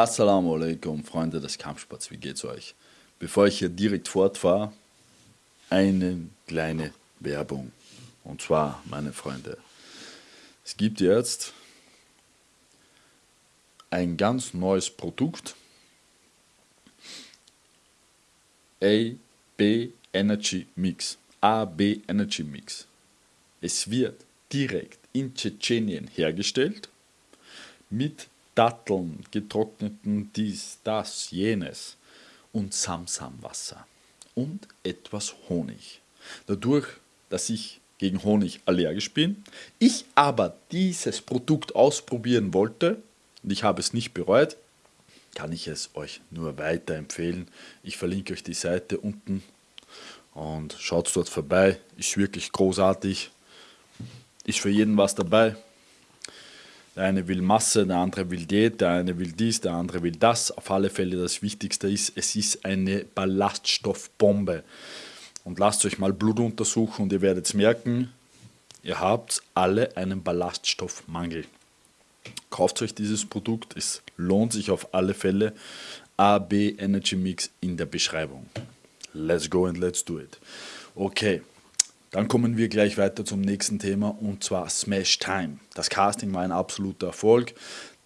Assalamu alaikum, Freunde des Kampfsports, wie geht's euch? Bevor ich hier direkt fortfahre, eine kleine Werbung. Und zwar, meine Freunde, es gibt jetzt ein ganz neues Produkt, AB Energy Mix. AB Energy Mix. Es wird direkt in Tschetschenien hergestellt mit Datteln, getrockneten dies, das, jenes und Samsamwasser und etwas Honig. Dadurch, dass ich gegen Honig allergisch bin, ich aber dieses Produkt ausprobieren wollte und ich habe es nicht bereut, kann ich es euch nur weiterempfehlen. Ich verlinke euch die Seite unten und schaut dort vorbei. Ist wirklich großartig. Ist für jeden was dabei. Der eine will Masse, der andere will Diät, der eine will dies, der andere will das. Auf alle Fälle das Wichtigste ist, es ist eine Ballaststoffbombe. Und lasst euch mal Blut untersuchen und ihr werdet merken, ihr habt alle einen Ballaststoffmangel. Kauft euch dieses Produkt, es lohnt sich auf alle Fälle. AB Energy Mix in der Beschreibung. Let's go and let's do it. Okay, dann kommen wir gleich weiter zum nächsten Thema und zwar Smash Time. Das Casting war ein absoluter Erfolg.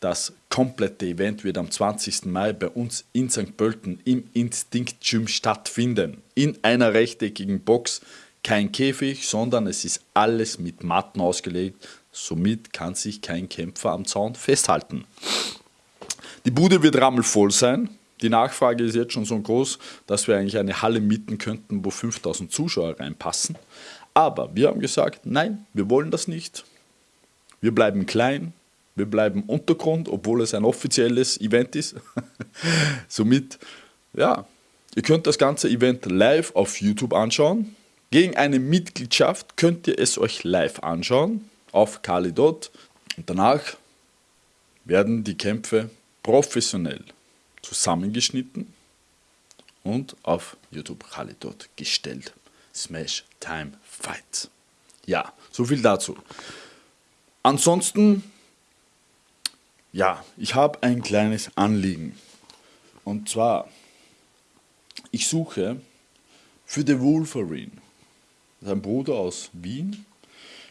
Das komplette Event wird am 20. Mai bei uns in St. Pölten im Instinct Gym stattfinden. In einer rechteckigen Box, kein Käfig, sondern es ist alles mit Matten ausgelegt. Somit kann sich kein Kämpfer am Zaun festhalten. Die Bude wird rammelvoll sein. Die Nachfrage ist jetzt schon so groß, dass wir eigentlich eine Halle mieten könnten, wo 5000 Zuschauer reinpassen. Aber wir haben gesagt, nein, wir wollen das nicht. Wir bleiben klein, wir bleiben Untergrund, obwohl es ein offizielles Event ist. Somit, ja, ihr könnt das ganze Event live auf YouTube anschauen. Gegen eine Mitgliedschaft könnt ihr es euch live anschauen auf Kalidot. Und danach werden die Kämpfe professionell zusammengeschnitten und auf YouTube Khalidot gestellt. Smash Time Fight. Ja, so viel dazu. Ansonsten, ja, ich habe ein kleines Anliegen. Und zwar, ich suche für The Wolverine, ein Bruder aus Wien,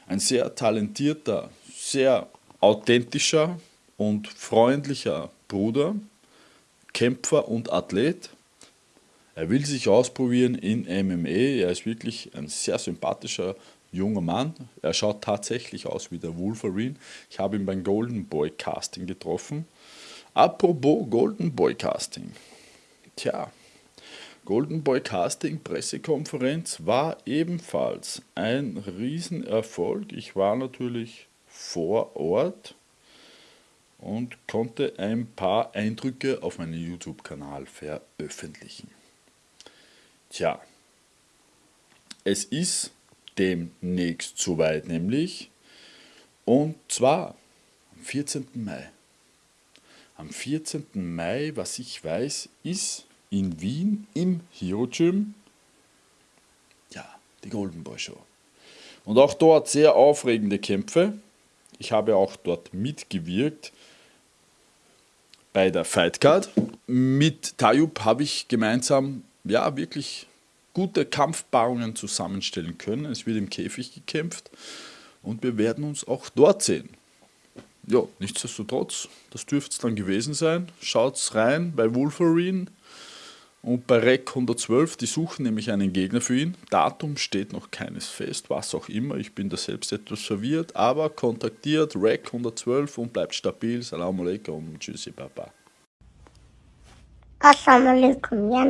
ein sehr talentierter, sehr authentischer und freundlicher Bruder, Kämpfer und Athlet. Er will sich ausprobieren in MMA. Er ist wirklich ein sehr sympathischer junger Mann. Er schaut tatsächlich aus wie der Wolverine. Ich habe ihn beim Golden Boy Casting getroffen. Apropos Golden Boy Casting. Tja, Golden Boy Casting Pressekonferenz war ebenfalls ein Riesenerfolg. Ich war natürlich vor Ort und konnte ein paar Eindrücke auf meinem YouTube-Kanal veröffentlichen. Tja, es ist demnächst soweit nämlich und zwar am 14. Mai. Am 14. Mai, was ich weiß, ist in Wien im Hero Gym ja, die Golden Boy Show. Und auch dort sehr aufregende Kämpfe. Ich habe auch dort mitgewirkt bei der Fightcard. Mit Tayub habe ich gemeinsam ja wirklich gute Kampfpaarungen zusammenstellen können. Es wird im Käfig gekämpft und wir werden uns auch dort sehen. Ja, nichtsdestotrotz, das dürfte es dann gewesen sein. Schaut's rein bei Wolverine und bei REC 112. Die suchen nämlich einen Gegner für ihn. Datum steht noch keines fest, was auch immer. Ich bin da selbst etwas verwirrt, aber kontaktiert REC 112 und bleibt stabil. Salam alaikum, tschüssi, Baba. Assalamu alaikum, ja,